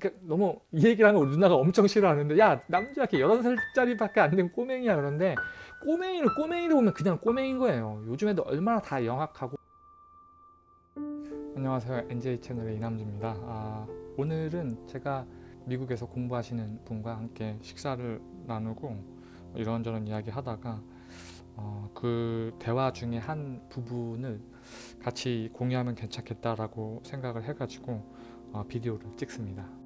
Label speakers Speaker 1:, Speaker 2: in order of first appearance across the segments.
Speaker 1: 그러니까 너무 이 얘기를 하면 우리 누나가 엄청 싫어하는데 야 남자 이렇게 16살짜리밖에 안 된 꼬맹이야. 그런데 꼬맹이를 꼬맹이로 보면 그냥 꼬맹인 거예요. 요즘 애들 얼마나 다 영악하고. 안녕하세요. NJ 채널의 이남주입니다. 아, 오늘은 제가 미국에서 공부하시는 분과 함께 식사를 나누고 이런저런 이야기 하다가 어, 그 대화 중에 한 부분을 같이 공유하면 괜찮겠다라고 생각을 해가지고 어, 비디오를 찍습니다.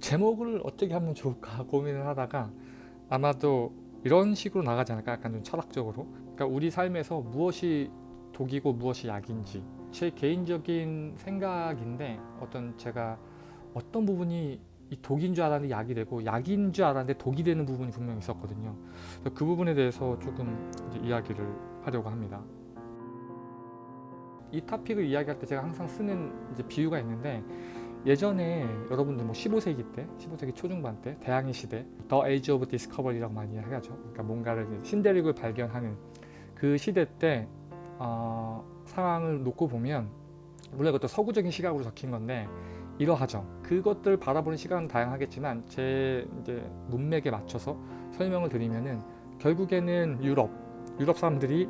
Speaker 1: 제목을 어떻게 하면 좋을까 고민을 하다가 아마도 이런 식으로 나가지 않을까? 약간 좀 철학적으로. 그러니까 우리 삶에서 무엇이 독이고 무엇이 약인지. 제 개인적인 생각인데 어떤 제가 어떤 부분이 이 독인 줄 알았는데 약이 되고 약인 줄 알았는데 독이 되는 부분이 분명히 있었거든요. 그 부분에 대해서 조금 이야기를 하려고 합니다. 이 토픽을 이야기할 때 제가 항상 쓰는 비유가 있는데 예전에 여러분들 뭐 15세기 때, 15세기 초중반 때, 대항해 시대, The Age of Discovery라고 많이 하죠. 그러니까 뭔가를 신대륙을 발견하는 그 시대 때 어, 상황을 놓고 보면 물론 이것도 서구적인 시각으로 적힌 건데 이러하죠. 그것들 바라보는 시각은 다양하겠지만 제 이제 문맥에 맞춰서 설명을 드리면은 결국에는 유럽, 유럽 사람들이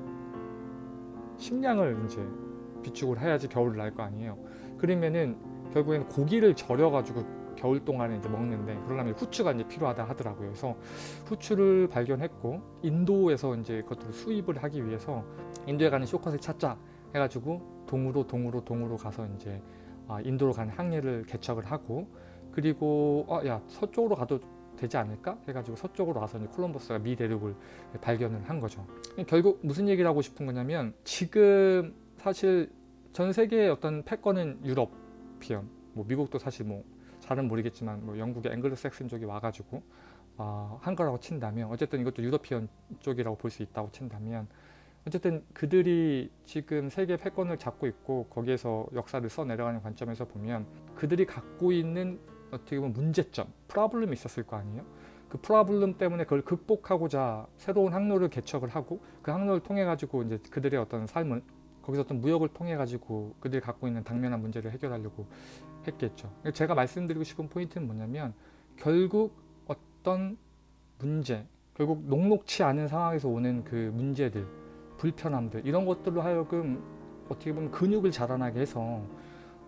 Speaker 1: 식량을 이제 비축을 해야지 겨울을 날 거 아니에요. 그러면은 결국에는 고기를 절여가지고 겨울 동안에 이제 먹는데 그러려면 후추가 이제 필요하다 하더라고요. 그래서 후추를 발견했고 인도에서 이제 그것들을 수입을 하기 위해서 인도에 가는 쇼컷을 찾자 해가지고 동으로 동으로 동으로 가서 이제 아, 인도로 가는 항해를 개척을 하고 그리고 어, 야 서쪽으로 가도 되지 않을까 해가지고 서쪽으로 와서 이제 콜럼버스가 미 대륙을 발견을 한 거죠. 결국 무슨 얘기를 하고 싶은 거냐면 지금 사실 전 세계의 어떤 패권은 European, 뭐 미국도 사실 뭐 잘은 모르겠지만 뭐 영국의 앵글로색슨 쪽이 와가지고 어, 한 거라고 친다면 어쨌든 이것도 European 쪽이라고 볼 수 있다고 친다면 어쨌든 그들이 지금 세계 패권을 잡고 있고 거기에서 역사를 써내려가는 관점에서 보면 그들이 갖고 있는 어떻게 보면 문제점, 프라블럼이 있었을 거 아니에요? 그 프라블럼 때문에 그걸 극복하고자 새로운 항로를 개척을 하고 그 항로를 통해 가지고 이제 그들의 어떤 삶을 거기서 어떤 무역을 통해 가지고 그들이 갖고 있는 당면한 문제를 해결하려고 했겠죠. 제가 말씀드리고 싶은 포인트는 뭐냐면 결국 어떤 문제, 결국 녹록치 않은 상황에서 오는 그 문제들, 불편함들 이런 것들로 하여금 어떻게 보면 근육을 자라나게 해서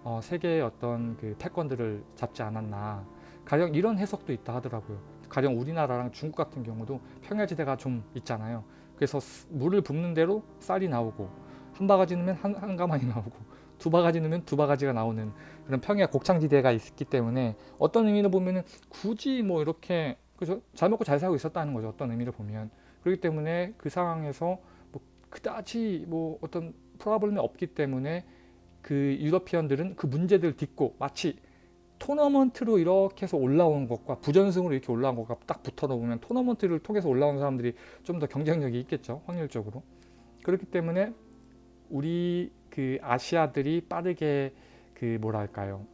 Speaker 1: 어, 세계의 어떤 그 패권들을 잡지 않았나 가령 이런 해석도 있다 하더라고요. 가령 우리나라랑 중국 같은 경우도 평야지대가 좀 있잖아요. 그래서 물을 붓는 대로 쌀이 나오고 한 바가지 넣으면 한, 한 가마니 나오고 두 바가지 넣으면 두 바가지가 나오는 그런 평야 곡창지대가 있기 때문에 어떤 의미로 보면은 굳이 뭐 이렇게 그죠? 잘 먹고 잘 살고 있었다는 거죠. 어떤 의미로 보면 그렇기 때문에 그 상황에서 뭐 그다지 뭐 어떤 프로블럼이 없기 때문에 그 유러피언들은 그 문제들을 딛고 마치 토너먼트로 이렇게 해서 올라온 것과 부전승으로 이렇게 올라온 것과 딱 붙어 놓으면 토너먼트를 통해서 올라온 사람들이 좀 더 경쟁력이 있겠죠 확률적으로 그렇기 때문에 우리 그 아시아들이 빠르게 그 뭐랄까요?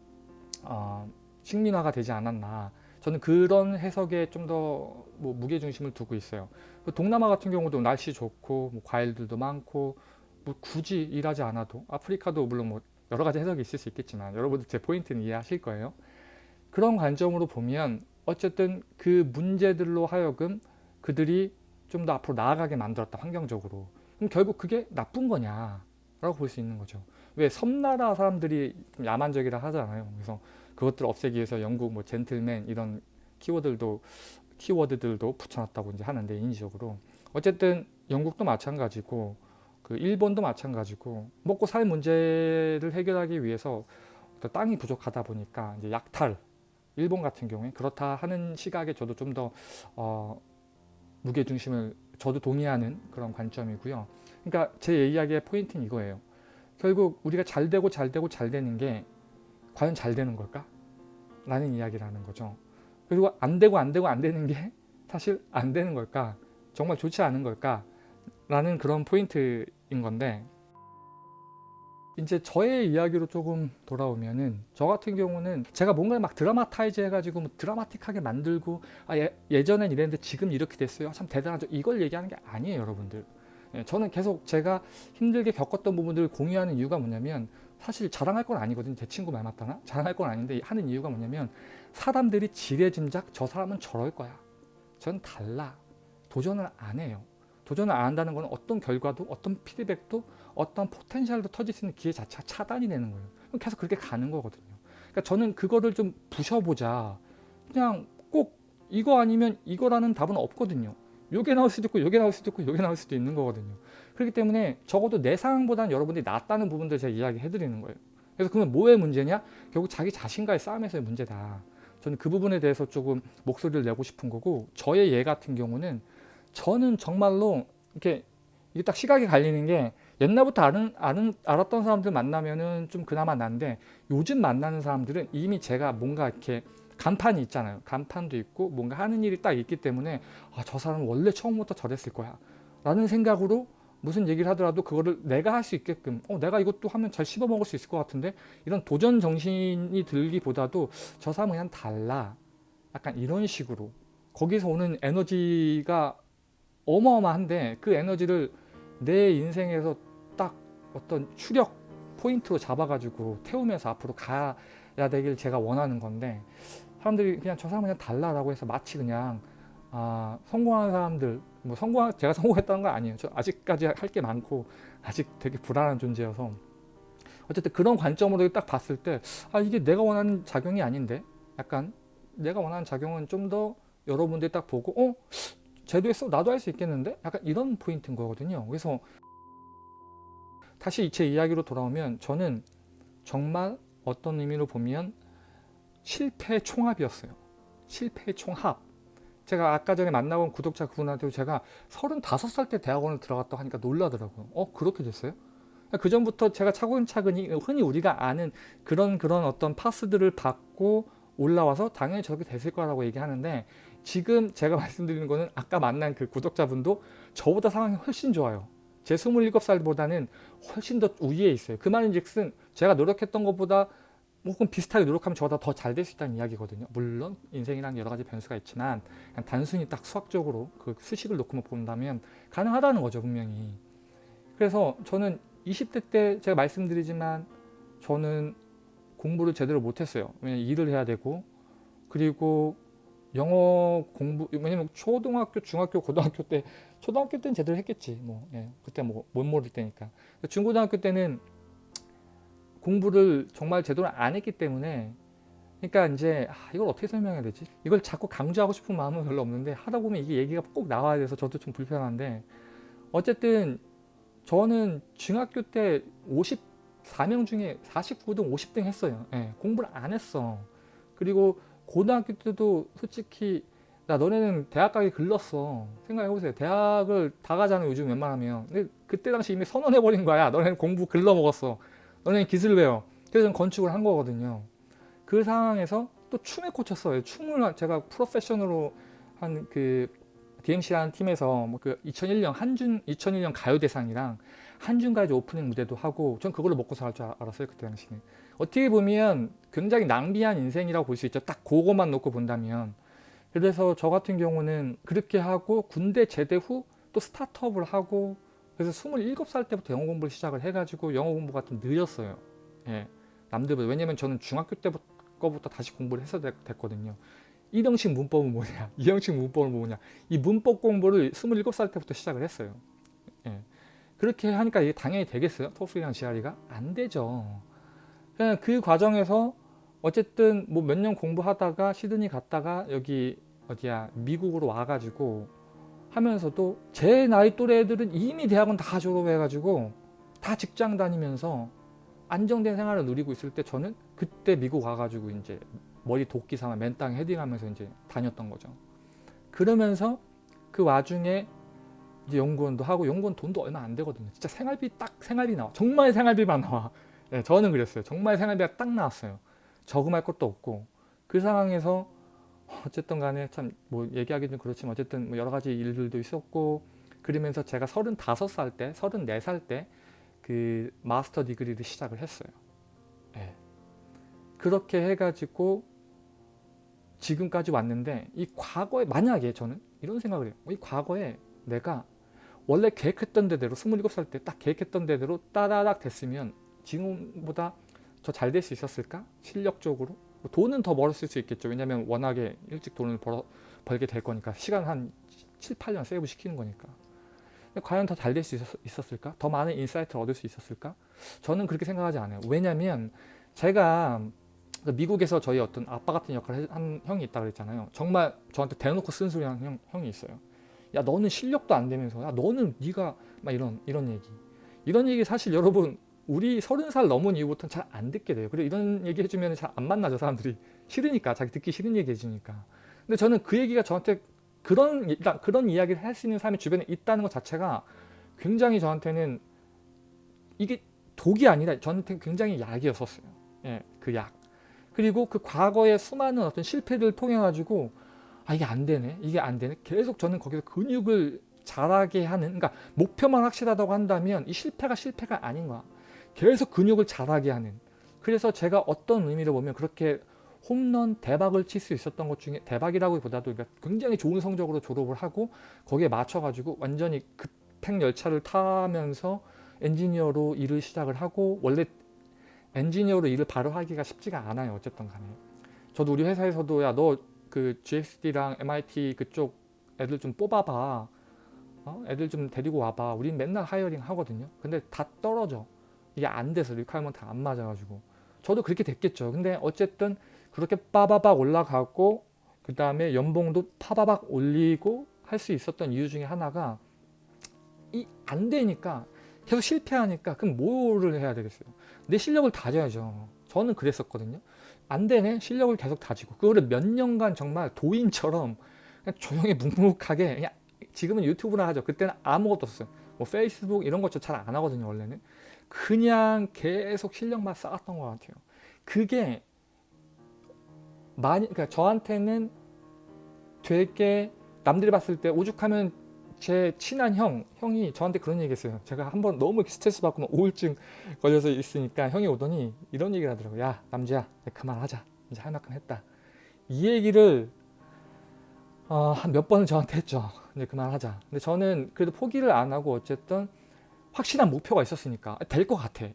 Speaker 1: 어, 식민화가 되지 않았나. 저는 그런 해석에 좀 더 뭐 무게중심을 두고 있어요. 동남아 같은 경우도 날씨 좋고 뭐 과일들도 많고 뭐 굳이 일하지 않아도 아프리카도 물론 뭐 여러 가지 해석이 있을 수 있겠지만 여러분들 제 포인트는 이해하실 거예요. 그런 관점으로 보면 어쨌든 그 문제들로 하여금 그들이 좀 더 앞으로 나아가게 만들었다 환경적으로 그럼 결국 그게 나쁜 거냐 라고 볼 수 있는 거죠. 왜 섬나라 사람들이 좀 야만적이라 하잖아요. 그래서 그것들을 없애기 위해서 영국 뭐 젠틀맨 이런 키워드들도 키워드들도 붙여놨다고 이제 하는데 인지적으로. 어쨌든 영국도 마찬가지고 그 일본도 마찬가지고 먹고 살 문제를 해결하기 위해서 땅이 부족하다 보니까 이제 약탈 일본 같은 경우에 그렇다 하는 시각에 저도 좀더 어, 무게중심을 저도 동의하는 그런 관점이고요 그러니까 제 이야기의 포인트는 이거예요 결국 우리가 잘 되고 잘 되고 잘 되는 게 과연 잘 되는 걸까? 라는 이야기라는 거죠 그리고 안 되고 안 되고 안 되는 게 사실 안 되는 걸까? 정말 좋지 않은 걸까? 라는 그런 포인트인 건데 이제 저의 이야기로 조금 돌아오면은 저 같은 경우는 제가 뭔가를 막 드라마타이즈 해가지고 뭐 드라마틱하게 만들고 아 예, 예전엔 이랬는데 지금 이렇게 됐어요 참 대단하죠 이걸 얘기하는 게 아니에요 여러분들 예, 저는 계속 제가 힘들게 겪었던 부분들을 공유하는 이유가 뭐냐면 사실 자랑할 건 아니거든요. 제 친구 말 맞다나? 자랑할 건 아닌데 하는 이유가 뭐냐면 사람들이 지레짐작 저 사람은 저럴 거야. 전 달라. 도전을 안 해요. 도전을 안 한다는 건 어떤 결과도 어떤 피드백도 어떤 포텐셜도 터질 수 있는 기회 자체가 차단이 되는 거예요. 계속 그렇게 가는 거거든요. 그러니까 저는 그거를 좀 부셔보자. 그냥 꼭 이거 아니면 이거라는 답은 없거든요. 요게 나올 수도 있고 요게 나올 수도 있고 요게 나올 수도 있는 거거든요. 그렇기 때문에 적어도 내 상황보다는 여러분들이 낫다는 부분들 제가 이야기해 드리는 거예요. 그래서 그러면 뭐의 문제냐? 결국 자기 자신과의 싸움에서의 문제다. 저는 그 부분에 대해서 조금 목소리를 내고 싶은 거고 저의 예 같은 경우는 저는 정말로 이렇게 이게 딱 시각이 갈리는 게 옛날부터 아는, 아는, 알았던 사람들 만나면은 좀 그나마 난데 요즘 만나는 사람들은 이미 제가 뭔가 이렇게 간판이 있잖아요. 간판도 있고 뭔가 하는 일이 딱 있기 때문에 아, 저 사람은 원래 처음부터 저랬을 거야. 라는 생각으로 무슨 얘기를 하더라도 그거를 내가 할 수 있게끔 어, 내가 이것도 하면 잘 씹어 먹을 수 있을 것 같은데 이런 도전 정신이 들기보다도 저 사람은 그냥 달라. 약간 이런 식으로 거기서 오는 에너지가 어마어마한데 그 에너지를 내 인생에서 딱 어떤 추력 포인트로 잡아가지고 태우면서 앞으로 가야 되길 제가 원하는 건데 사람들이 그냥 저 사람은 그냥 달라라고 해서 마치 그냥 아, 성공한 사람들 뭐 성공 제가 성공했다는 건 아니에요. 저 아직까지 할 게 많고 아직 되게 불안한 존재여서 어쨌든 그런 관점으로 딱 봤을 때 아 이게 내가 원하는 작용이 아닌데 약간 내가 원하는 작용은 좀 더 여러분들이 딱 보고 어 쟤도 했어 나도 할 수 있겠는데 약간 이런 포인트인 거거든요. 그래서 다시 제 이야기로 돌아오면 저는 정말 어떤 의미로 보면 실패의 총합이었어요. 실패의 총합. 제가 아까 전에 만나본 구독자 그분한테도 제가 35살 때 대학원을 들어갔다고 하니까 놀라더라고요. 어 그렇게 됐어요? 그 전부터 제가 차근차근히 흔히 우리가 아는 그런 그런 어떤 파스들을 받고 올라와서 당연히 저렇게 됐을 거라고 얘기하는데 지금 제가 말씀드리는 거는 아까 만난 그 구독자분도 저보다 상황이 훨씬 좋아요. 제 27살보다는 훨씬 더 우위에 있어요. 그 말인 즉슨 제가 노력했던 것보다 혹은 비슷하게 노력하면 저보다 더 잘 될 수 있다는 이야기거든요. 물론 인생이랑 여러 가지 변수가 있지만 단순히 딱 수학적으로 그 수식을 놓고 본다면 가능하다는 거죠 분명히. 그래서 저는 20대 때 제가 말씀드리지만 저는 공부를 제대로 못했어요. 왜냐면 일을 해야 되고 그리고 영어 공부 왜냐면 초등학교, 중학교, 고등학교 때 초등학교 때는 제대로 했겠지. 뭐 예, 그때 뭐 못 모를 때니까. 중고등학교 때는 공부를 정말 제대로 안 했기 때문에 그러니까 이제 아, 이걸 어떻게 설명해야 되지? 이걸 자꾸 강조하고 싶은 마음은 별로 없는데 하다 보면 이게 얘기가 꼭 나와야 돼서 저도 좀 불편한데 어쨌든 저는 중학교 때 54명 중에 49등 50등 했어요. 예, 공부를 안 했어. 그리고 고등학교 때도 솔직히 나 너네는 대학 가기 글렀어. 생각해보세요. 대학을 다 가잖아요. 요즘 웬만하면. 근데 그때 당시 이미 선언해버린 거야. 너네는 공부 글러 먹었어. 너네는 기술 배워. 그래서 저는 건축을 한 거거든요. 그 상황에서 또 춤에 꽂혔어요. 춤을 제가 프로페셔널로 한 그 DMC라는 팀에서 뭐 그 2001년 한준 2001년 가요대상이랑 한준가요제 오프닝 무대도 하고 전 그걸로 먹고 살 줄 알았어요 그때 당시는 어떻게 보면 굉장히 낭비한 인생이라고 볼 수 있죠. 딱 그거만 놓고 본다면. 그래서 저 같은 경우는 그렇게 하고 군대 제대 후 또 스타트업을 하고 그래서 27살 때부터 영어 공부를 시작을 해가지고 영어 공부가 좀 느렸어요. 예, 남들보다. 왜냐면 저는 중학교 때부터 다시 공부를 해서 됐거든요. 1형식 문법은 뭐냐? 2형식 문법은 뭐냐? 이 문법 공부를 27살 때부터 시작을 했어요. 예. 그렇게 하니까 이게 당연히 되겠어요? 토플이랑 GRE가? 안 되죠 그 과정에서 어쨌든 뭐 몇 년 공부하다가 시드니 갔다가 여기 어디야 미국으로 와가지고 하면서도 제 나이 또래 애들은 이미 대학은 다 졸업해가지고 다 직장 다니면서 안정된 생활을 누리고 있을 때 저는 그때 미국 와가지고 이제 머리 도끼 삼아 맨땅 헤딩하면서 이제 다녔던 거죠. 그러면서 그 와중에 이제 연구원도 하고 연구원 돈도 얼마 안 되거든요. 진짜 생활비 딱 생활비 나와. 정말 생활비만 나와. 네, 저는 그랬어요. 정말 생활비가 딱 나왔어요. 저금할 것도 없고 그 상황에서 어쨌든 간에 참 뭐 얘기하기 좀 그렇지만 어쨌든 뭐 여러 가지 일들도 있었고 그러면서 제가 35살 때 34살 때 그 마스터 디그리를 시작을 했어요 네. 그렇게 해가지고 지금까지 왔는데 이 과거에 만약에 저는 이런 생각을 해요 이 과거에 내가 원래 계획했던 대로 27살 때 딱 계획했던 대로 따다닥 됐으면 지금보다 더 잘 될 수 있었을까? 실력적으로? 뭐 돈은 더 벌었을 수 있겠죠. 왜냐하면 워낙에 일찍 돈을 벌어, 벌게 될 거니까 시간 한 7, 8년 save 시키는 거니까. 과연 더 잘 될 수 있었을까? 더 많은 insight를 얻을 수 있었을까? 저는 그렇게 생각하지 않아요. 왜냐하면 제가 그 미국에서 저희 어떤 아빠 같은 역할을 한 형이 있다 그랬잖아요. 정말 저한테 대놓고 쓴소리 하는 형, 형이 있어요. 야 너는 실력도 안 되면서 야 너는 네가 막 이런 이런 얘기 이런 얘기 사실 여러분 우리 서른 살 넘은 이후부터는 잘 안 듣게 돼요. 그리고 이런 얘기 해주면 잘 안 만나죠 사람들이 싫으니까 자기 듣기 싫은 얘기 해주니까. 근데 저는 그 얘기가 저한테 그런 일단 그런 이야기를 할 수 있는 사람이 주변에 있다는 것 자체가 굉장히 저한테는 이게 독이 아니라 저한테 굉장히 약이었었어요. 예, 그 약. 그리고 그 과거의 수많은 어떤 실패들을 통해 가지고 아 이게 안 되네, 이게 안 되네. 계속 저는 거기서 근육을 자라게 하는, 그러니까 목표만 확실하다고 한다면 이 실패가 실패가 아닌 거야. 계속 근육을 자라게 하는. 그래서 제가 어떤 의미로 보면 그렇게 홈런 대박을 칠 수 있었던 것 중에 대박이라고보다도 그러니까 굉장히 좋은 성적으로 졸업을 하고 거기에 맞춰가지고 완전히 급행 열차를 타면서 엔지니어로 일을 시작을 하고 원래 엔지니어로 일을 바로 하기가 쉽지가 않아요. 어쨌든 간에. 저도 우리 회사에서도 야 너 그 GXD랑 MIT 그쪽 애들 좀 뽑아봐. 어? 애들 좀 데리고 와봐. 우린 맨날 hiring 하거든요. 근데 다 떨어져. 이게 안 돼서 requirement 안 맞아가지고. 저도 그렇게 됐겠죠. 근데 어쨌든 그렇게 빠바박 올라가고 그 다음에 연봉도 파바박 올리고 할 수 있었던 이유 중에 하나가 이 안 되니까 계속 실패하니까 그럼 뭐를 해야 되겠어요? 내 실력을 다져야죠. 저는 그랬었거든요. 안 되네. 실력을 계속 다지고. 그거를 몇 년간 정말 도인처럼 조용히 묵묵하게 그냥 지금은 유튜브나 하죠. 그때는 아무것도 없어요. 뭐 페이스북 이런 것도 잘 안 하거든요 원래는 그냥 계속 실력만 쌓았던 것 같아요 그게 많이 그러니까 저한테는 되게 남들이 봤을 때 오죽하면 제 친한 형, 형이 저한테 그런 얘기 했어요. 제가 한 번 너무 스트레스 받고 우울증 걸려서 있으니까 형이 오더니 이런 얘기를 하더라고요. 야, 남주야, 그만하자. 이제 할 만큼 했다. 이 얘기를 어, 한 몇 번을 저한테 했죠. 이제 그만하자. 근데 저는 그래도 포기를 안 하고 어쨌든 확실한 목표가 있었으니까 될 것 같아.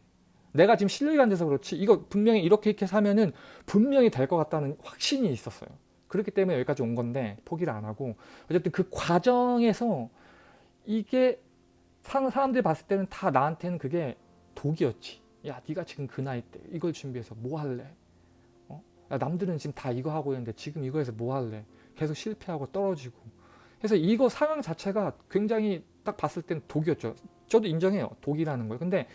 Speaker 1: 내가 지금 실력이 안 돼서 그렇지 이거 분명히 이렇게 이렇게 사면은 분명히 될 것 같다는 확신이 있었어요. 그렇기 때문에 여기까지 온 건데 포기를 안 하고 어쨌든 그 과정에서 이게 사람들이 봤을 때는 다 나한테는 그게 독이었지. 야 네가 지금 그 나이 때 이걸 준비해서 뭐 할래? 어? 야, 남들은 지금 다 이거 하고 있는데 지금 이거 해서 뭐 할래? 계속 실패하고 떨어지고 그래서 이거 상황 자체가 굉장히 딱 봤을 때는 독이었죠. 저도 인정해요. 독이라는 걸. 근데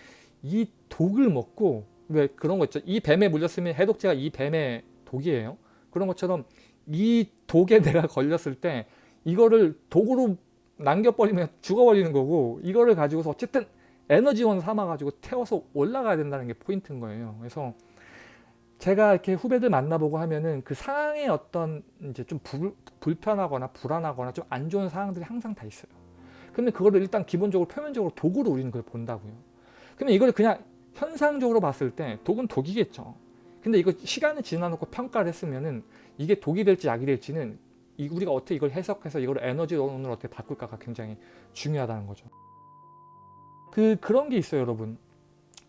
Speaker 1: 이 독을 먹고 왜 그런 거 있죠. 이 뱀에 물렸으면 해독제가 이 뱀의 독이에요. 그런 것처럼 이 독에 내가 걸렸을 때 이거를 독으로 남겨버리면 죽어버리는 거고 이거를 가지고서 어쨌든 에너지원 삼아가지고 태워서 올라가야 된다는 게 포인트인 거예요. 그래서 제가 이렇게 후배들 만나보고 하면은 그 상황에 어떤 이제 좀 불, 불편하거나 불안하거나 좀 안 좋은 상황들이 항상 다 있어요. 근데 그거를 일단 기본적으로 표면적으로 독으로 우리는 그걸 본다고요. 그러면 이걸 그냥 현상적으로 봤을 때 독은 독이겠죠. 근데 이거 시간을 지나놓고 평가를 했으면은 이게 독이 될지 약이 될지는 우리가 어떻게 이걸 해석해서 이걸 에너지원으로 어떻게 바꿀까가 굉장히 중요하다는 거죠. 그 그런 게 있어요, 여러분.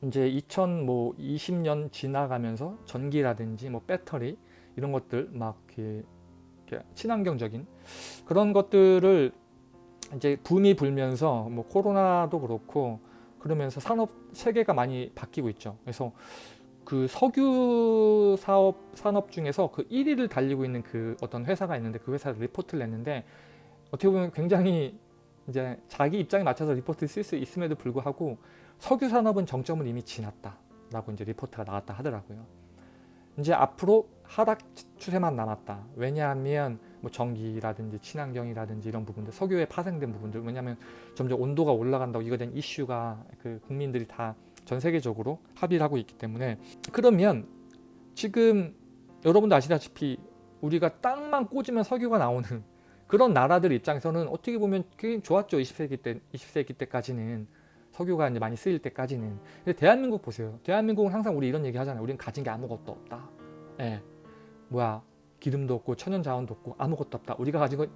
Speaker 1: 이제 2020년 뭐 지나가면서 전기라든지 뭐 배터리 이런 것들 막 이렇게, 이렇게 친환경적인 그런 것들을 이제 붐이 불면서 뭐 코로나도 그렇고 그러면서 산업 세계가 많이 바뀌고 있죠. 그래서 그 석유 사업 산업 중에서 그 1위를 달리고 있는 그 어떤 회사가 있는데 그 회사를 리포트를 냈는데 어떻게 보면 굉장히 이제 자기 입장에 맞춰서 리포트를 쓸 수 있음에도 불구하고 석유 산업은 정점을 이미 지났다라고 이제 리포트가 나왔다 하더라고요. 이제 앞으로 하락 추세만 남았다. 왜냐하면 뭐 전기라든지 친환경이라든지 이런 부분들 석유에 파생된 부분들 왜냐하면 점점 온도가 올라간다고 이거 된 이슈가 그 국민들이 다 전 세계적으로 합의를 하고 있기 때문에 그러면 지금 여러분도 아시다시피 우리가 땅만 꽂으면 석유가 나오는 그런 나라들 입장에서는 어떻게 보면 꽤 좋았죠. 20세기 때 20세기 때까지는 석유가 이제 많이 쓰일 때까지는. 근데 대한민국 보세요. 대한민국은 항상 우리 이런 얘기 하잖아요. 우리는 가진 게 아무것도 없다. 예. 뭐야 기름도 없고 천연 자원도 없고 아무것도 없다. 우리가 가지고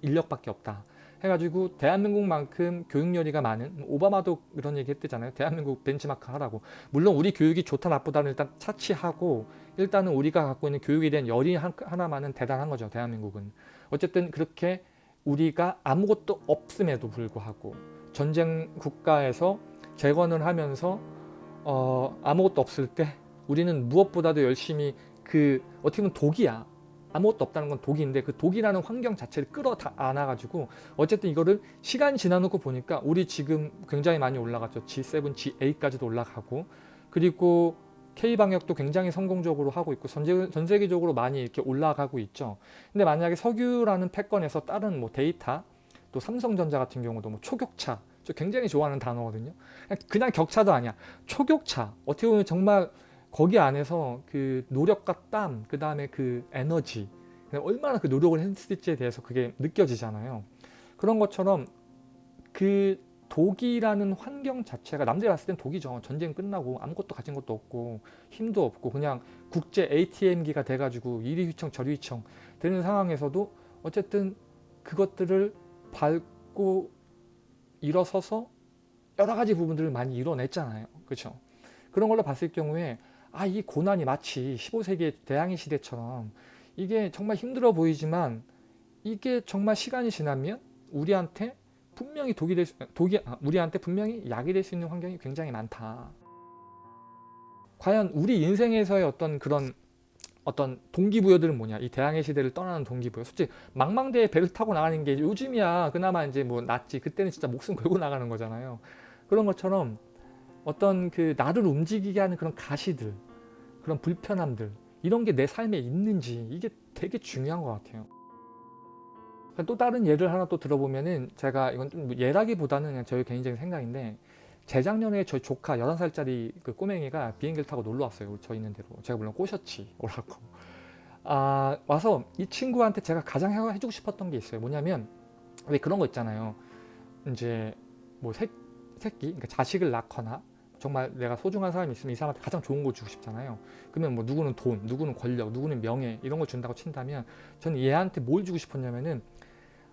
Speaker 1: 인력밖에 없다. 해가지고 대한민국만큼 교육열의가 많은 오바마도 그런 얘기 했대잖아요. 대한민국 벤치마크 하라고. 물론 우리 교육이 좋다 나쁘다는 일단 차치하고 일단은 우리가 갖고 있는 교육에 대한 열이 한- 하나만은 대단한 거죠. 대한민국은. 어쨌든 그렇게 우리가 아무것도 없음에도 불구하고 전쟁 국가에서 재건을 하면서 어, 아무것도 없을 때 우리는 무엇보다도 열심히 그 어떻게 보면 독이야. 아무것도 없다는 건 독인데 그 독이라는 환경 자체를 끌어안아가지고 어쨌든 이거를 시간 지나놓고 보니까 우리 지금 굉장히 많이 올라갔죠. G7, G8까지도 올라가고 그리고 K방역도 굉장히 성공적으로 하고 있고 전, 세계적으로 많이 이렇게 올라가고 있죠. 근데 만약에 석유라는 패권에서 다른 뭐 데이터 또 삼성전자 같은 경우도 뭐 초격차 저 굉장히 좋아하는 단어거든요. 그냥 격차도 아니야. 초격차 어떻게 보면 정말 거기 안에서 그 노력과 땀, 그 다음에 그 에너지, 얼마나 그 노력을 했을지에 대해서 그게 느껴지잖아요. 그런 것처럼 그 독이라는 환경 자체가 남들이 봤을 땐 독이죠. 전쟁 끝나고 아무것도 가진 것도 없고 힘도 없고 그냥 국제 ATM기가 돼가지고 이리 휘청 저리 휘청 되는 상황에서도 어쨌든 그것들을 밟고 일어서서 여러 가지 부분들을 많이 이뤄냈잖아요. 그렇죠? 그런 걸로 봤을 경우에 아 이 고난이 마치 15세기의 대항해 시대처럼 이게 정말 힘들어 보이지만 이게 정말 시간이 지나면 우리한테 분명히 독이 될 수, 독이 아, 우리한테 분명히 약이 될 수 있는 환경이 굉장히 많다. 과연 우리 인생에서의 어떤 그런 어떤 동기부여들은 뭐냐? 이 대항해 시대를 떠나는 동기부여. 솔직히 망망대해 배를 타고 나가는 게 요즘이야 그나마 이제 뭐 낫지. 그때는 진짜 목숨 걸고 나가는 거잖아요. 그런 것처럼 어떤 그 나를 움직이게 하는 그런 가시들, 그런 불편함들 이런 게 내 삶에 있는지 이게 되게 중요한 것 같아요. 또 다른 예를 하나 또 들어보면은 제가 이건 좀 예라기보다는 그냥 저희 개인적인 생각인데 재작년에 저희 조카 11살짜리 그 꼬맹이가 비행기를 타고 놀러 왔어요. 저 있는 데로. 제가 물론 꼬셨지. 오라고. 아, 와서 이 친구한테 제가 가장 해- 해주고 싶었던 게 있어요. 뭐냐면 왜 그런 거 있잖아요. 이제 뭐 새, 새끼, 그러니까 자식을 낳거나 정말 내가 소중한 사람이 있으면 이 사람한테 가장 좋은 거 주고 싶잖아요. 그러면 뭐 누구는 돈, 누구는 권력, 누구는 명예 이런 거 준다고 친다면 저는 얘한테 뭘 주고 싶었냐면은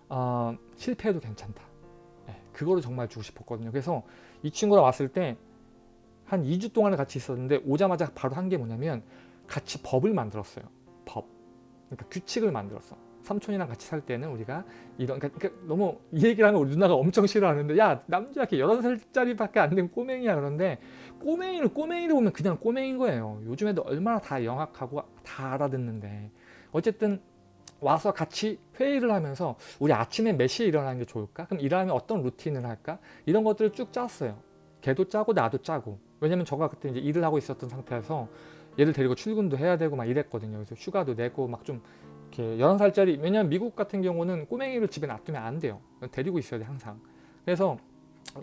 Speaker 1: 어, 실패해도 괜찮다. 네, 그거를 정말 주고 싶었거든요. 그래서 이 친구랑 왔을 때 한 2주 동안을 같이 있었는데 오자마자 바로 한 게 뭐냐면 같이 법을 만들었어요. 법. 그러니까 규칙을 만들었어. 삼촌이랑 같이 살 때는 우리가 이런 그러니까, 그러니까 너무 이 얘기를 하면 우리 누나가 엄청 싫어하는데 야 남자 이렇게 16살짜리밖에 안 된 꼬맹이야 그런데 꼬맹이를 꼬맹이를 보면 그냥 꼬맹인 거예요. 요즘 애들 얼마나 다 영악하고 다 알아듣는데 어쨌든 와서 같이 회의를 하면서 우리 아침에 몇 시에 일어나는 게 좋을까? 그럼 일하면 어떤 루틴을 할까? 이런 것들을 쭉 짰어요. 걔도 짜고 나도 짜고. 왜냐면 저가 그때 이제 일을 하고 있었던 상태여서 얘를 데리고 출근도 해야 되고 막 이랬거든요. 그래서 휴가도 내고 막 좀 이렇게 11살짜리 왜냐면 미국 같은 경우는 꼬맹이를 집에 놔두면 안 돼요. 데리고 있어야 돼 항상. 그래서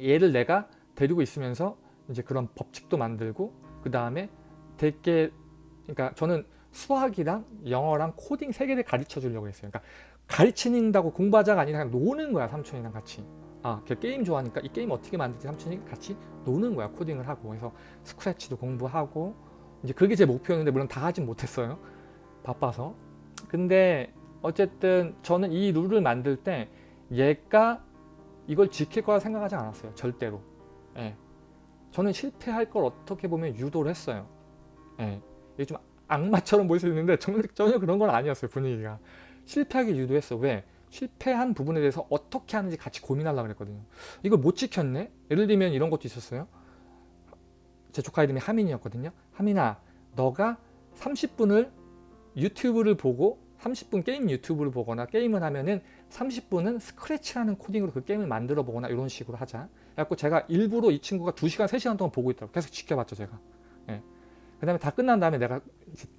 Speaker 1: 얘를 내가 데리고 있으면서 이제 그런 법칙도 만들고 그 다음에 되게 그러니까 저는 수학이랑 영어랑 코딩 세 개를 가르쳐 주려고 했어요. 그러니까 가르치는다고 공부하자가 아니라 그냥 노는 거야 삼촌이랑 같이. 아, 걔 게임 좋아하니까 이 게임 어떻게 만들지 삼촌이 같이 노는 거야 코딩을 하고 그래서 Scratch도 공부하고 이제 그게 제 목표였는데 물론 다 하진 못했어요. 바빠서. 근데 어쨌든 저는 이 룰을 만들 때 얘가 이걸 지킬 거라 생각하지 않았어요. 절대로. 예. 저는 실패할 걸 어떻게 보면 유도를 했어요. 예. 이게 좀 악마처럼 보일 수 있는데 전혀, 전혀 그런 건 아니었어요. 분위기가. 실패하게 유도했어. 왜? 실패한 부분에 대해서 어떻게 하는지 같이 고민하려고 그랬거든요. 이걸 못 지켰네? 예를 들면 이런 것도 있었어요. 제 조카 이름이 하민이었거든요. 하민아, 너가 30분을 유튜브를 보고 30분 게임 유튜브를 보거나 게임을 하면은 30분은 스크래치라는 코딩으로 그 게임을 만들어 보거나 이런 식으로 하자. 그래갖고 제가 일부러 이 친구가 2시간, 3시간 동안 보고 있더라고요. 계속 지켜봤죠, 제가. 예. 그 다음에 다 끝난 다음에 내가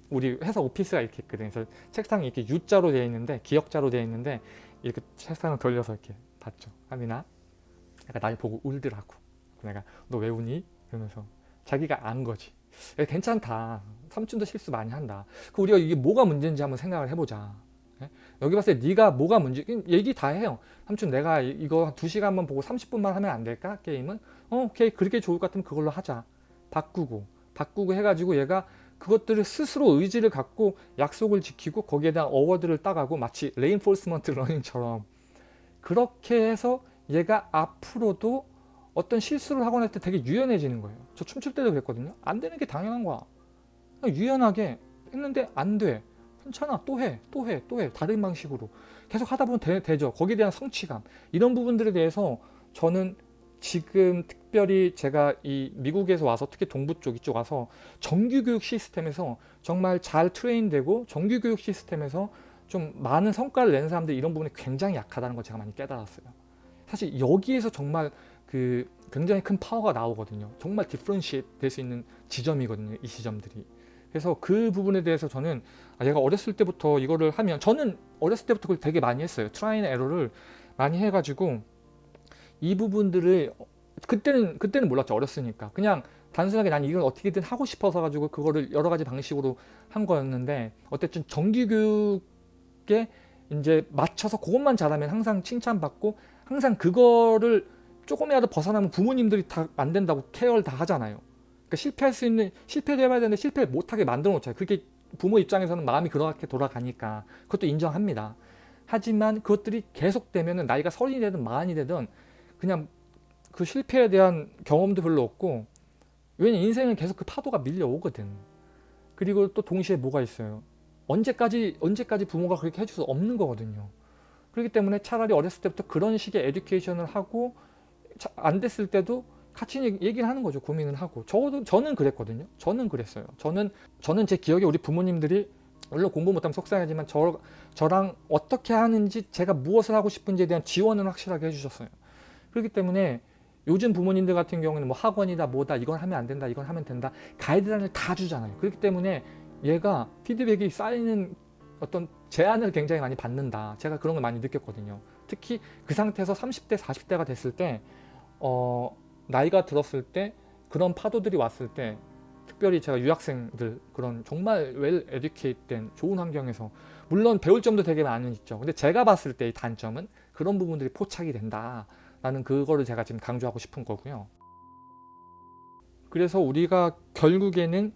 Speaker 1: 우리 회사 오피스가 이렇게 있거든요. 그래서 책상이 이렇게 U자로 되어 있는데, 기역자로 되어 있는데, 이렇게 책상을 돌려서 이렇게 봤죠. 하민아. 약간 날 보고 울더라고. 내가 너 왜 우니? 그러면서 자기가 안 거지. 야, 괜찮다. 삼촌도 실수 많이 한다. 그 우리가 이게 뭐가 문제인지 한번 생각을 해보자. 예? 여기 봤을 때 네가 뭐가 문제 얘기 다 해요. 삼촌 내가 이- 이거 두 시간만 보고 30분만 하면 안 될까 게임은? 어 오케이 그렇게 좋을 것 같으면 그걸로 하자. 바꾸고 바꾸고 해가지고 얘가 그것들을 스스로 의지를 갖고 약속을 지키고 거기에 대한 award를 따가고 마치 reinforcement learning처럼 그렇게 해서 얘가 앞으로도 어떤 실수를 하거나 할때 되게 유연해지는 거예요. 저 춤출 때도 그랬거든요. 안 되는 게 당연한 거야. 유연하게 했는데 안 돼. 괜찮아. 또 해. 또 해. 또 해. 다른 방식으로. 계속 하다 보면 되, 되죠. 거기에 대한 성취감. 이런 부분들에 대해서 저는 지금 특별히 제가 이 미국에서 와서 특히 동부 쪽 이쪽 와서 정규교육 시스템에서 정말 잘 train되고 정규교육 시스템에서 좀 많은 성과를 내는 사람들이 이런 부분이 굉장히 약하다는 걸 제가 많이 깨달았어요. 사실 여기에서 정말 그 굉장히 큰 파워가 나오거든요. 정말 differentiate 될 수 있는 지점이거든요. 이 지점들이. 그래서 그 부분에 대해서 저는 아, 얘가 어렸을 때부터 이거를 하면 저는 어렸을 때부터 그걸 되게 많이 했어요. try and error를 많이 해가지고 이 부분들을 그때는 그때는 몰랐죠. 어렸으니까 그냥 단순하게 난 이걸 어떻게든 하고 싶어서 가지고 그거를 여러 가지 방식으로 한 거였는데 어쨌든 정규 교육에 이제 맞춰서 그것만 잘하면 항상 칭찬받고 항상 그거를 조금이라도 벗어나면 부모님들이 다 안 된다고 케어를 다 하잖아요. 그러니까 실패할 수 있는 실패도 해봐야 되는데 실패 못하게 만들어 놓잖아요. 그게 부모 입장에서는 마음이 그렇게 돌아가니까 그것도 인정합니다. 하지만 그것들이 계속되면 나이가 서른이 되든 마흔이 되든 그냥 그 실패에 대한 경험도 별로 없고 왜냐 인생은 계속 그 파도가 밀려오거든. 그리고 또 동시에 뭐가 있어요. 언제까지 언제까지 부모가 그렇게 해줄 수 없는 거거든요. 그렇기 때문에 차라리 어렸을 때부터 그런 식의 에듀케이션을 하고 안 됐을 때도 같이 얘기를 하는 거죠. 고민을 하고. 저도 저는 그랬거든요. 저는 그랬어요. 저는 저는 제 기억에 우리 부모님들이 물론 공부 못하면 속상하지만 저, 저랑 어떻게 하는지 제가 무엇을 하고 싶은지에 대한 지원은 확실하게 해주셨어요. 그렇기 때문에 요즘 부모님들 같은 경우는 뭐 학원이다 뭐다 이건 하면 안 된다 이건 하면 된다 가이드라인을 다 주잖아요. 그렇기 때문에 얘가 피드백이 쌓이는 어떤 제안을 굉장히 많이 받는다. 제가 그런 걸 많이 느꼈거든요. 특히 그 상태에서 30대 40대가 됐을 때 어, 나이가 들었을 때 그런 파도들이 왔을 때 특별히 제가 유학생들 그런 정말 웰 에듀케이트된 좋은 환경에서 물론 배울 점도 되게 많은 있죠. 근데 제가 봤을 때의 단점은 그런 부분들이 포착이 된다. 라는 그거를 제가 지금 강조하고 싶은 거고요. 그래서 우리가 결국에는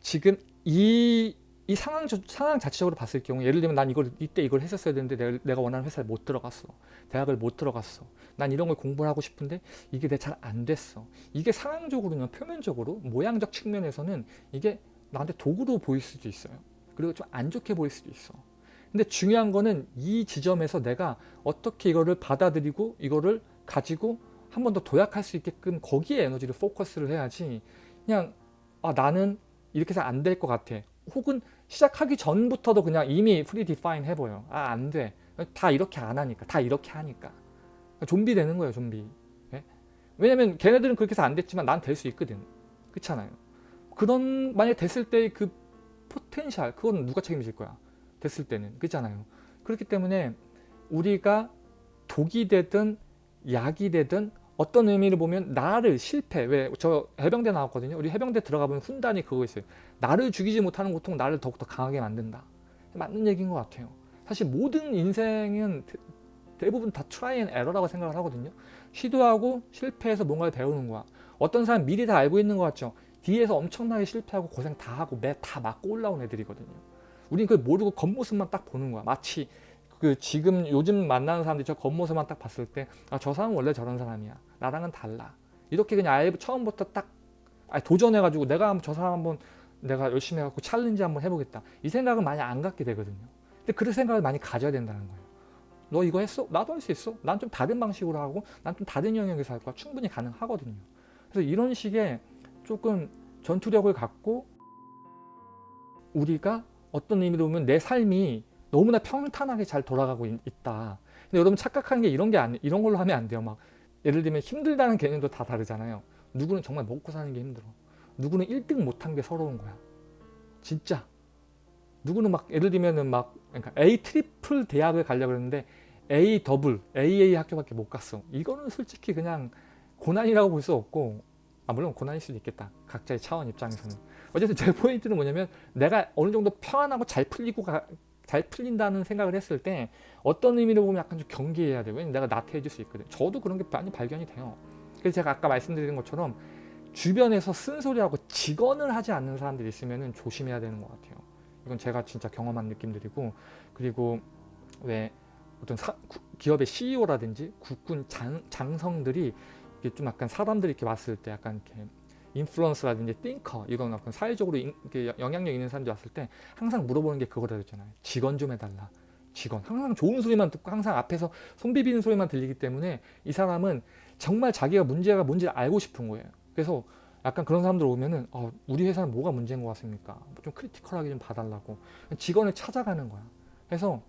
Speaker 1: 지금 이, 이 상황, 상황 자체적으로 봤을 경우 예를 들면 난 이걸 이때 이걸 했었어야 되는데 내가, 내가 원하는 회사에 못 들어갔어. 대학을 못 들어갔어. 난 이런 걸 공부를 하고 싶은데 이게 내 잘 안 됐어. 이게 상황적으로는 표면적으로 모양적 측면에서는 이게 나한테 도구로 보일 수도 있어요. 그리고 좀 안 좋게 보일 수도 있어. 근데 중요한 거는 이 지점에서 내가 어떻게 이거를 받아들이고 이거를 가지고 한 번 더 도약할 수 있게끔 거기에 에너지를 포커스를 해야지 그냥 아 나는 이렇게 해서 안 될 것 같아 혹은 시작하기 전부터도 그냥 이미 pre-define 해보여 아 안돼. 다 이렇게 안 하니까 다 이렇게 하니까. 좀비 되는 거예요 좀비. 예? 왜냐면 걔네들은 그렇게 해서 안 됐지만 난 될 수 있거든. 그렇잖아요. 그런 만약 됐을 때의 그 potential 그건 누가 책임질 거야? 됐을 때는. 그렇잖아요. 그렇기 때문에 우리가 독이 되든 약이 되든 어떤 의미를 보면 나를 실패. 왜? 저 해병대 나왔거든요. 우리 해병대 들어가 보면 훈단이 그거 있어요. 나를 죽이지 못하는 고통 나를 더욱더 강하게 만든다. 맞는 얘기인 것 같아요. 사실 모든 인생은 대부분 다 try and error라고 생각을 하거든요. 시도하고 실패해서 뭔가를 배우는 거야. 어떤 사람 미리 다 알고 있는 것 같죠? 뒤에서 엄청나게 실패하고 고생 다 하고 매 다 맞고 올라온 애들이거든요. 우린 그걸 모르고 겉모습만 딱 보는 거야. 마치 그 지금 요즘 만나는 사람들이 저 겉모습만 딱 봤을 때 아 저 사람은 원래 저런 사람이야. 나랑은 달라. 이렇게 그냥 아예 처음부터 딱 도전해 가지고 내가 저 사람 한번 내가 열심히 해갖고 challenge 한번 해보겠다. 이 생각은 많이 안 갖게 되거든요. 근데 그런 생각을 많이 가져야 된다는 거예요. 너 이거 했어? 나도 할 수 있어. 난 좀 다른 방식으로 하고 난 좀 다른 영역에서 할 거야. 충분히 가능하거든요. 그래서 이런 식의 조금 전투력을 갖고 우리가 어떤 의미로 보면 내 삶이 너무나 평탄하게 잘 돌아가고 있, 다 근데 여러분 착각하는 게 이런 게 아니, 이런 걸로 하면 안 돼요. 막 예를 들면 힘들다는 개념도 다 다르잖아요. 누구는 정말 먹고 사는 게 힘들어. 누구는 1등 못한 게 서러운 거야. 진짜. 누구는 막 예를 들면은 막 그러니까 A triple 대학을 가려고 했는데 A double, AA 학교밖에 못 갔어. 이거는 솔직히 그냥 고난이라고 볼 수 없고 아 물론 고난일 수도 있겠다. 각자의 차원 입장에서는. 어쨌든 제 포인트는 뭐냐면 내가 어느 정도 평안하고 잘 풀리고 가, 잘 풀린다는 생각을 했을 때 어떤 의미로 보면 약간 좀 경계해야. 왜냐면 내가 나태해질 수 있거든. 저도 그런 게 많이 발견이 돼요. 그래서 제가 아까 말씀드린 것처럼 주변에서 쓴소리하고 직언을 하지 않는 사람들이 있으면 조심해야 되는 것 같아요. 이건 제가 진짜 경험한 느낌들이고 그리고 왜 어떤 사- 구- 기업의 CEO라든지 국군 장, 장성들이 좀 약간 사람들이 이렇게 왔을 때 약간 이렇게 influencer라든지 thinker 이런 어떤 사회적으로 인- 영향력 있는 사람들이 왔을 때 항상 물어보는 게 그거라 그랬잖아요. 직언 좀 해달라. 직언. 항상 좋은 소리만 듣고 항상 앞에서 손 비비는 소리만 들리기 때문에 이 사람은 정말 자기가 문제가 뭔지 알고 싶은 거예요. 그래서 약간 그런 사람들 오면은 어, 우리 회사는 뭐가 문제인 것 같습니까? 좀 critical하게 좀 봐달라고 직원을 찾아가는 거야. 그래서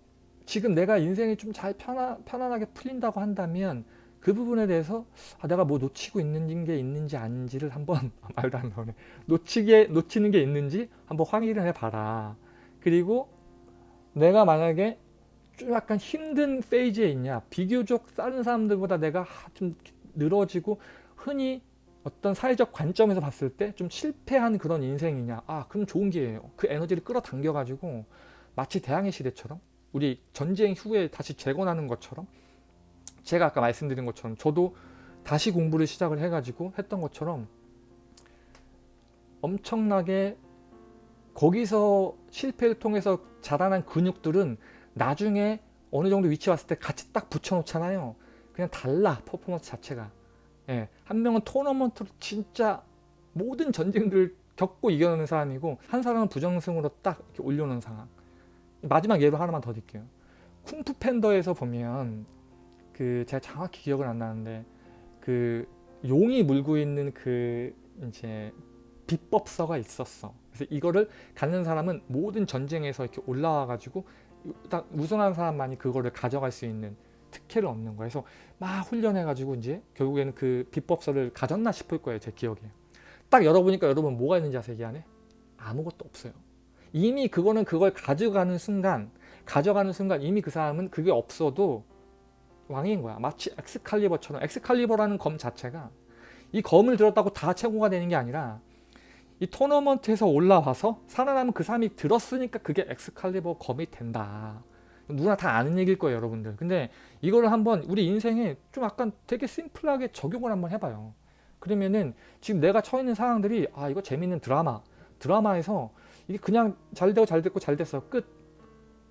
Speaker 1: 지금 내가 인생이 좀 잘 편안, 편안하게 풀린다고 한다면 그 부분에 대해서 아, 내가 뭐 놓치고 있는 게 있는지 아닌지를 한번 말도 안 나오네. 놓치게 놓치는 게 있는지 한번 확인을 해봐라. 그리고 내가 만약에 좀 약간 힘든 페이지에 있냐 비교적 다른 사람들보다 내가 하- 좀 늘어지고 흔히 어떤 사회적 관점에서 봤을 때 좀 실패한 그런 인생이냐 아 그럼 좋은 기회예요 그 에너지를 끌어당겨 가지고 마치 대항해 시대처럼 우리 전쟁 후에 다시 재건하는 것처럼 제가 아까 말씀드린 것처럼 저도 다시 공부를 시작을 해가지고 했던 것처럼 엄청나게 거기서 실패를 통해서 자라난 근육들은 나중에 어느 정도 위치 왔을 때 같이 딱 붙여놓잖아요. 그냥 달라 퍼포먼스 자체가. 예, 한 명은 토너먼트로 진짜 모든 전쟁들을 겪고 이겨내는 사람이고 한 사람은 부정승으로 딱 이렇게 올려놓은 상황. 마지막 예로 하나만 더 드릴게요. 쿵푸 팬더에서 보면 그 제가 정확히 기억은 안 나는데 그 용이 물고 있는 그 이제 비법서가 있었어. 그래서 이거를 갖는 사람은 모든 전쟁에서 이렇게 올라와 가지고 딱 우승한 사람만이 그거를 가져갈 수 있는 특혜를 얻는 거예요. 그래서 막 훈련해 가지고 이제 결국에는 그 비법서를 가졌나 싶을 거예요. 제 기억에. 딱 열어보니까 여러분 뭐가 있는지 아세요? 이 안에? 아무것도 없어요. 이미 그거는 그걸 가져가는 순간 가져가는 순간 이미 그 사람은 그게 없어도 왕인 거야. 마치 엑스칼리버처럼 엑스칼리버라는 검 자체가 이 검을 들었다고 다 최고가 되는 게 아니라 이 토너먼트에서 올라와서 살아남은 그 사람이 들었으니까 그게 엑스칼리버 검이 된다. 누구나 다 아는 얘기일 거예요, 여러분들. 근데 이거를 한번 우리 인생에 좀 약간 되게 심플하게 적용을 한번 해봐요. 그러면은 지금 내가 처해 있는 상황들이 아 이거 재밌는 드라마 드라마에서 이게 그냥 잘 되고 잘 됐고 잘 됐어 끝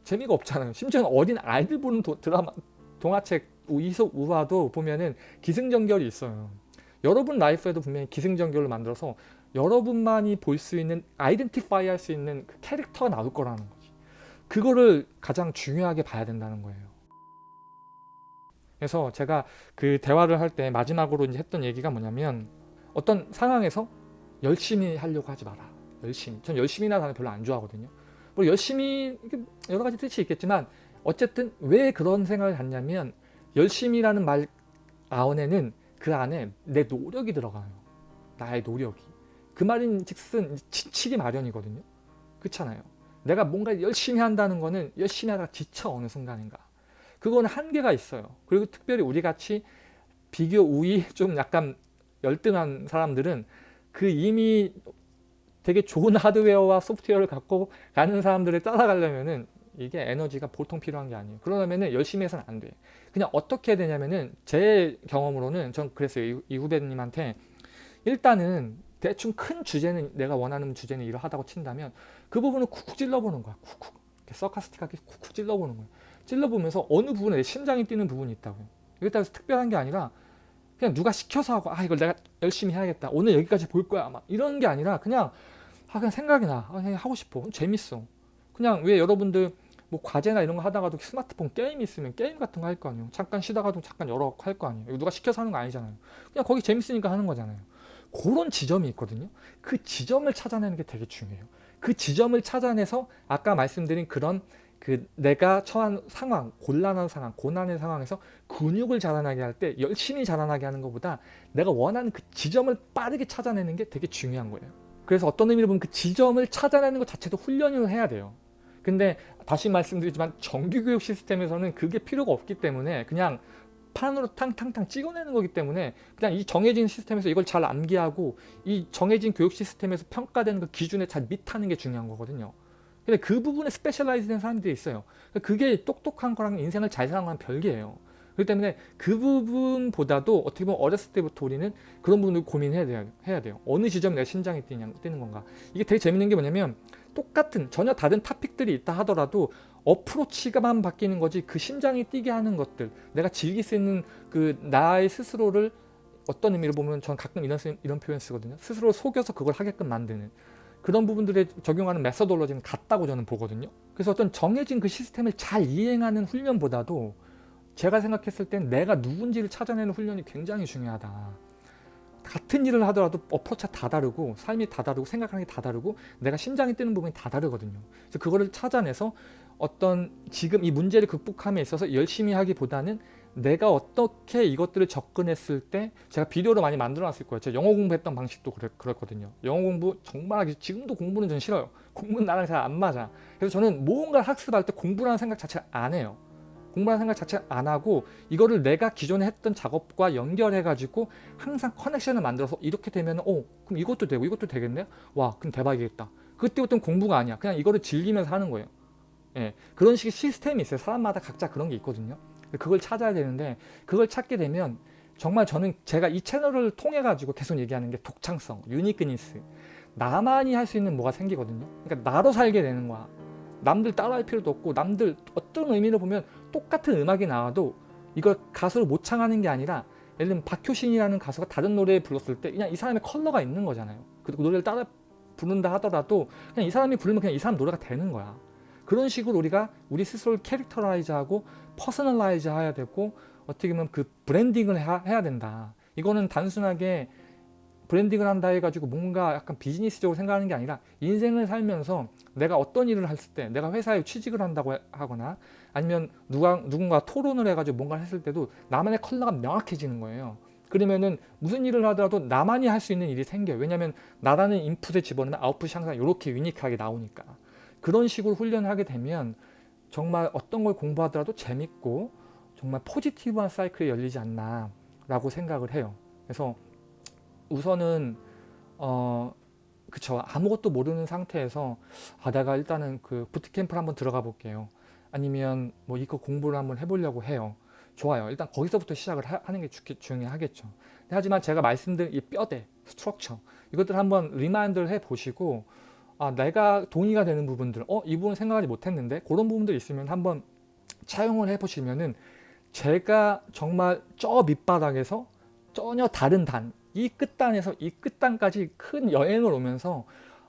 Speaker 1: 재미가 없잖아요. 심지어는 어린 아이들 보는 도- 드라마 동화책 이속 우화도 보면은 기승전결이 있어요. 여러분 라이프에도 분명히 기승전결을 만들어서 여러분만이 볼 수 있는 아이덴티파이 할 수 있는 그 캐릭터가 나올 거라는 거지. 그거를 가장 중요하게 봐야 된다는 거예요. 그래서 제가 그 대화를 할 때 마지막으로 이제 했던 얘기가 뭐냐면 어떤 상황에서 열심히 하려고 하지 마라. 열심히. 전 열심히나 단어 별로 안 좋아하거든요. 뭐 열심히 여러 가지 뜻이 있겠지만 어쨌든 왜 그런 생각을 갖냐면 열심히라는 말 안에는 그 안에 내 노력이 들어가요. 나의 노력이. 그 말인 즉슨 지치기 마련이거든요. 그렇잖아요. 내가 뭔가 열심히 한다는 거는 열심히 하다가 지쳐 어느 순간인가. 그거는 한계가 있어요. 그리고 특별히 우리 같이 비교 우위 좀 약간 열등한 사람들은 그 이미 되게 좋은 하드웨어와 소프트웨어를 갖고 가는 사람들을 따라가려면은 이게 에너지가 보통 필요한 게 아니에요. 그러려면은 열심히 해서는 안 돼. 그냥 어떻게 해야 되냐면은 제 경험으로는 전 그랬어요. 이, 이 후배님한테 일단은 대충 큰 주제는 내가 원하는 주제는 이러하다고 친다면 그 부분을 쿡쿡 찔러보는 거야. 쿡쿡. 서카스틱하게 쿡쿡 찔러보는 거야. 찔러보면서 어느 부분에 내 심장이 뛰는 부분이 있다고요. 이게 따라서 특별한 게 아니라 그냥 누가 시켜서 하고 아 이걸 내가 열심히 해야겠다. 오늘 여기까지 볼 거야. 막 이런 게 아니라 그냥 아 그냥 생각이 나. 아, 그냥 하고 싶어. 재밌어. 그냥 왜 여러분들 뭐 과제나 이런 거 하다가도 스마트폰 게임 있으면 게임 같은 거 할 거 아니에요. 잠깐 쉬다가도 잠깐 열어 할 거 아니에요. 누가 시켜서 하는 거 아니잖아요. 그냥 거기 재밌으니까 하는 거잖아요. 그런 지점이 있거든요. 그 지점을 찾아내는 게 되게 중요해요. 그 지점을 찾아내서 아까 말씀드린 그런 그 내가 처한 상황, 곤란한 상황, 고난의 상황에서 근육을 자라나게 할 때 열심히 자라나게 하는 것보다 내가 원하는 그 지점을 빠르게 찾아내는 게 되게 중요한 거예요. 그래서 어떤 의미로 보면 그 지점을 찾아내는 것 자체도 훈련을 해야 돼요. 근데 다시 말씀드리지만 정규교육 시스템에서는 그게 필요가 없기 때문에 그냥 판으로 탕탕탕 찍어내는 거기 때문에 그냥 이 정해진 시스템에서 이걸 잘 암기하고 이 정해진 교육 시스템에서 평가되는 그 기준에 잘 meet하는 게 중요한 거거든요. 근데 그 부분에 specialize 된 사람들이 있어요. 그게 똑똑한 거랑 인생을 잘 사는 거랑 별개예요. 그렇기 때문에 그 부분보다도 어떻게 보면 어렸을 때부터 우리는 그런 부분을 고민해야 돼요. 해야 돼요. 어느 지점에 내가 심장이 뛰냐, 뛰는 건가. 이게 되게 재밌는 게 뭐냐면 똑같은 전혀 다른 topic들이 있다 하더라도 어프로치가만 바뀌는 거지 그 심장이 뛰게 하는 것들 내가 즐길 수 있는 그 나의 스스로를 어떤 의미로 보면 전 가끔 이런, 쓰- 이런 표현 쓰거든요. 스스로 속여서 그걸 하게끔 만드는 그런 부분들에 적용하는 메서돌로지는 같다고 저는 보거든요. 그래서 어떤 정해진 그 시스템을 잘 이행하는 훈련보다도 제가 생각했을 땐 내가 누군지를 찾아내는 훈련이 굉장히 중요하다. 같은 일을 하더라도 어프로치가 다 다르고 삶이 다 다르고 생각하는 게 다 다르고 내가 심장이 뛰는 부분이 다 다르거든요. 그래서 그거를 찾아내서 어떤 지금 이 문제를 극복함에 있어서 열심히 하기보다는 내가 어떻게 이것들을 접근했을 때 제가 비디오로 많이 만들어 놨을 거예요. 제가 영어 공부했던 방식도 그랬, 그랬거든요. 영어 공부 정말 하기 지금도 공부는 전 싫어요. 공부는 나랑 잘 안 맞아. 그래서 저는 무언가를 학습할 때 공부라는 생각 자체를 안 해요. 공부라는 생각 자체를 안 하고 이거를 내가 기존에 했던 작업과 연결해 가지고 항상 커넥션을 만들어서 이렇게 되면 어 그럼 이것도 되고 이것도 되겠네? 와 그럼 대박이겠다. 그때부터는 공부가 아니야. 그냥 이거를 즐기면서 하는 거예요. 예. 그런 식의 시스템이 있어요. 사람마다 각자 그런 게 있거든요. 그걸 찾아야 되는데 그걸 찾게 되면 정말 저는 제가 이 채널을 통해 가지고 계속 얘기하는 게 독창성 유니크니스. 나만이 할 수 있는 뭐가 생기거든요. 그러니까 나로 살게 되는 거야. 남들 따라할 필요도 없고 남들 어떤 의미로 보면 똑같은 음악이 나와도 이걸 가수로 모창하는 게 아니라 예를 들면 박효신이라는 가수가 다른 노래 불렀을 때 그냥 이 사람의 컬러가 있는 거잖아요. 그리고 노래를 따라 부른다 하더라도 그냥 이 사람이 부르면 그냥 이 사람 노래가 되는 거야. 그런 식으로 우리가 우리 스스로를 characterize하고 personalize 해야 되고 어떻게 보면 그 branding을 해야, 된다. 이거는 단순하게 branding을 한다 해가지고 뭔가 약간 비즈니스적으로 생각하는 게 아니라 인생을 살면서 내가 어떤 일을 했을 때 내가 회사에 취직을 한다고 해- 하거나 아니면 누가, 누군가 토론을 해가지고 뭔가를 했을 때도 나만의 컬러가 명확해지는 거예요. 그러면은 무슨 일을 하더라도 나만이 할 수 있는 일이 생겨요. 왜냐하면 나라는 인풋에 집어넣으면 아웃풋이 항상 이렇게 유니크하게 나오니까. 그런 식으로 훈련을 하게 되면 정말 어떤 걸 공부하더라도 재밌고 정말 포지티브한 사이클이 열리지 않나 라고 생각을 해요. 그래서 우선은 어 그쵸 아무것도 모르는 상태에서 아 내가 일단은 그 bootcamp를 한번 들어가 볼게요. 아니면 뭐 이거 공부를 한번 해보려고 해요. 좋아요. 일단 거기서부터 시작을 하, 는게 주, 중요하겠죠. 하지만 제가 말씀드린 이 뼈대, structure 이것들 한번 remind를 해보시고 아 내가 동의가 되는 부분들 어 이 부분 생각하지 못했는데 그런 부분들 있으면 한번 차용을 해보시면은 제가 정말 저 밑바닥에서 전혀 다른 단, 이 끝단에서 이 끝단까지 큰 여행을 오면서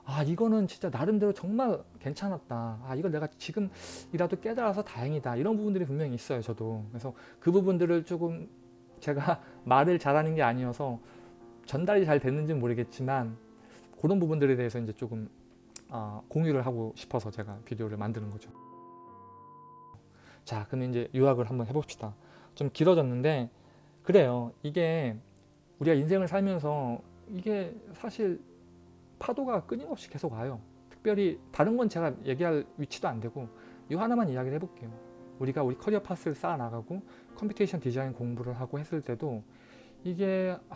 Speaker 1: 아 이거는 진짜 나름대로 정말 괜찮았다. 아 이걸 내가 지금이라도 깨달아서 다행이다. 이런 부분들이 분명히 있어요. 저도. 그래서 그 부분들을 조금 제가 말을 잘하는 게 아니어서 전달이 잘 됐는지는 모르겠지만 그런 부분들에 대해서 이제 조금 아, 공유를 하고 싶어서 제가 비디오를 만드는 거죠. 자, 그럼 이제 요약을 한번 해봅시다. 좀 길어졌는데 그래요. 이게 우리가 인생을 살면서 이게 사실 파도가 끊임없이 계속 와요. 특별히 다른 건 제가 얘기할 위치도 안 되고 이 하나만 이야기를 해볼게요. 우리가 우리 career path를 쌓아 나가고 computation design 공부를 하고 했을 때도 이게 아,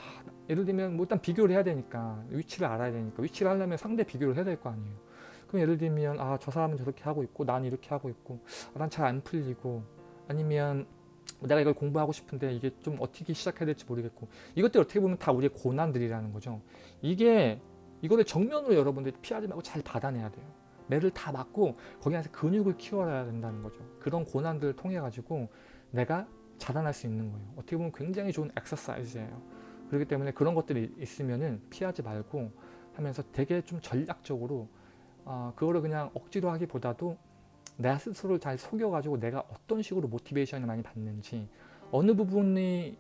Speaker 1: 예를 들면 뭐 일단 비교를 해야 되니까 위치를 알아야 되니까 위치를 하려면 상대 비교를 해야 될 거 아니에요. 그럼 예를 들면 아 저 사람은 저렇게 하고 있고 난 이렇게 하고 있고 아, 난 잘 안 풀리고 아니면 내가 이걸 공부하고 싶은데 이게 좀 어떻게 시작해야 될지 모르겠고 이것들 어떻게 보면 다 우리의 고난들이라는 거죠. 이게 이거를 정면으로 여러분들이 피하지 말고 잘 받아내야 돼요. 매를 다 맞고 거기 안에서 근육을 키워야 된다는 거죠. 그런 고난들을 통해 가지고 내가 자라날 수 있는 거예요. 어떻게 보면 굉장히 좋은 엑서사이즈예요. 그렇기 때문에 그런 것들이 있으면은 피하지 말고 하면서 되게 좀 전략적으로 어, 그거를 그냥 억지로 하기보다도 내 스스로를 잘 속여가지고 내가 어떤 식으로 모티베이션을 많이 받는지 어느 부분이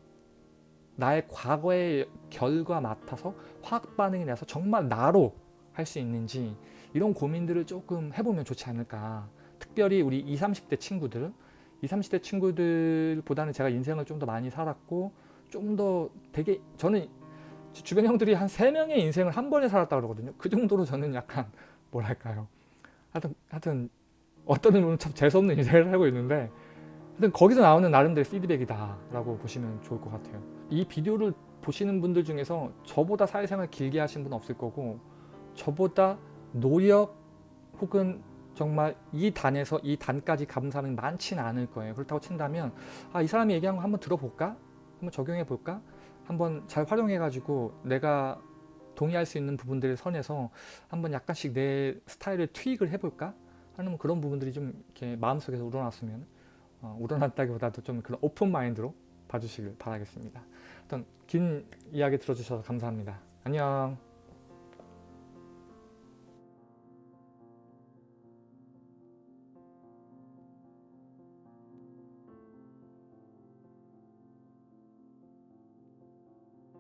Speaker 1: 나의 과거의 결과 맡아서 화학 반응이 나서 정말 나로 할 수 있는지 이런 고민들을 조금 해보면 좋지 않을까. 특별히 우리 20, 30대 친구들. 20, 30대 친구들보다는 제가 인생을 좀 더 많이 살았고 좀 더 되게 저는 주변 형들이 한 3명의 인생을 한 번에 살았다 그러거든요. 그 정도로 저는 약간 뭐랄까요. 하여튼, 하여튼 어떤 의미로는 참 재수없는 인생을 살고 있는데 하여튼 거기서 나오는 나름대로 피드백이다 라고 보시면 좋을 것 같아요 이 비디오를 보시는 분들 중에서 저보다 사회생활 길게 하신 분 없을 거고 저보다 노력 혹은 정말 이 단에서 이 단까지 감은 사람이 많지는 않을 거예요 그렇다고 친다면 아 이 사람이 얘기한 거 한번 들어볼까? 한번 적용해 볼까? 한번 잘 활용해 가지고 내가 동의할 수 있는 부분들의 선에서 한번 약간씩 내 스타일을 트윅을 해볼까 하는 그런 부분들이 좀 이렇게 마음속에서 우러났으면 어, 우러났다기보다도 좀 그런 오픈 마인드로 봐주시길 바라겠습니다. 어떤 긴 이야기 들어주셔서 감사합니다. 안녕.